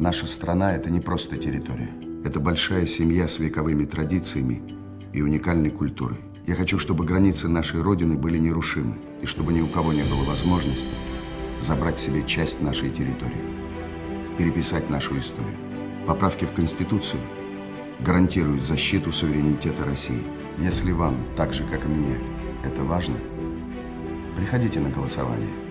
Наша страна – это не просто территория. Это большая семья с вековыми традициями и уникальной культурой. Я хочу, чтобы границы нашей Родины были нерушимы, и чтобы ни у кого не было возможности забрать себе часть нашей территории, переписать нашу историю. Поправки в Конституцию гарантируют защиту суверенитета России. Если вам, так же, как и мне, это важно, приходите на голосование.